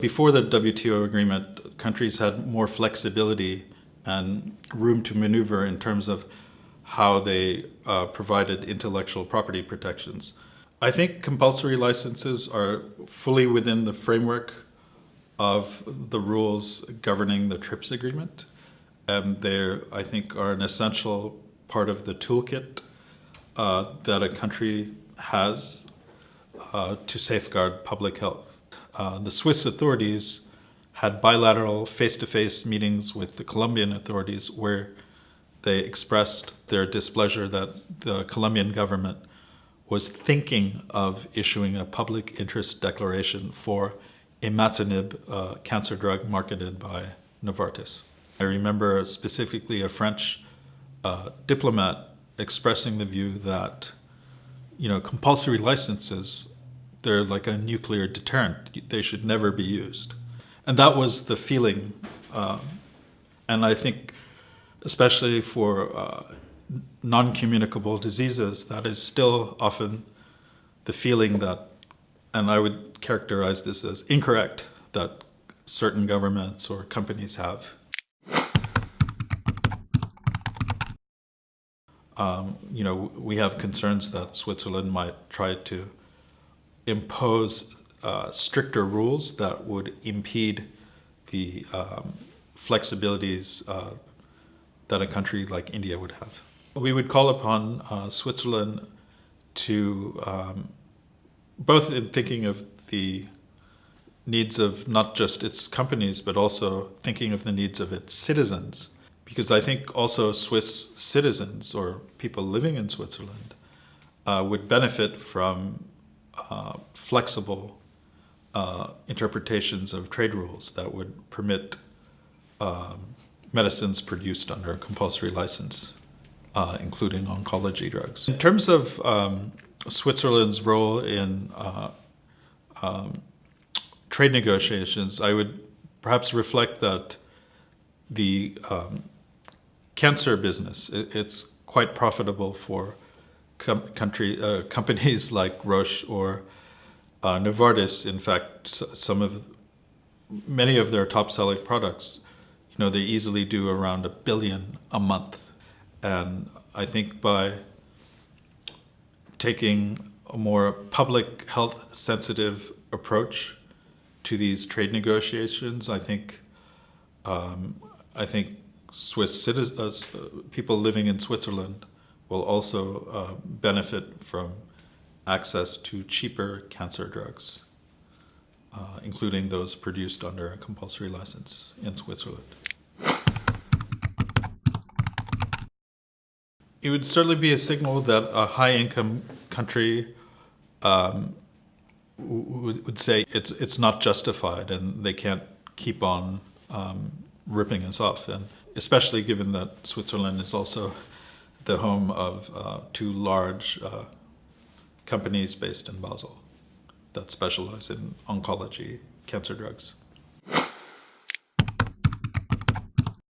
Before the WTO agreement, countries had more flexibility and room to maneuver in terms of how they uh, provided intellectual property protections. I think compulsory licenses are fully within the framework of the rules governing the TRIPS agreement. And they, I think, are an essential part of the toolkit uh, that a country has uh, to safeguard public health. Uh, the Swiss authorities had bilateral face-to-face -face meetings with the Colombian authorities where they expressed their displeasure that the Colombian government was thinking of issuing a public interest declaration for imatinib, a cancer drug marketed by Novartis. I remember specifically a French uh, diplomat expressing the view that you know compulsory licenses they're like a nuclear deterrent. They should never be used. And that was the feeling. Um, and I think, especially for uh, non-communicable diseases, that is still often the feeling that, and I would characterize this as incorrect, that certain governments or companies have. Um, you know, we have concerns that Switzerland might try to impose uh, stricter rules that would impede the um, flexibilities uh, that a country like India would have. We would call upon uh, Switzerland to, um, both in thinking of the needs of not just its companies, but also thinking of the needs of its citizens. Because I think also Swiss citizens or people living in Switzerland uh, would benefit from uh, flexible uh, interpretations of trade rules that would permit um, medicines produced under a compulsory license, uh, including oncology drugs. In terms of um, Switzerland's role in uh, um, trade negotiations, I would perhaps reflect that the um, cancer business, it, it's quite profitable for com country, uh, companies like Roche or uh, Novartis, in fact, some of many of their top selling products, you know, they easily do around a billion a month. And I think by taking a more public health sensitive approach to these trade negotiations, I think um, I think Swiss citizens, uh, people living in Switzerland will also uh, benefit from access to cheaper cancer drugs, uh, including those produced under a compulsory license in Switzerland. It would certainly be a signal that a high-income country um, would say it's, it's not justified and they can't keep on um, ripping us off. And especially given that Switzerland is also the home of uh, two large uh, companies based in Basel that specialize in oncology cancer drugs.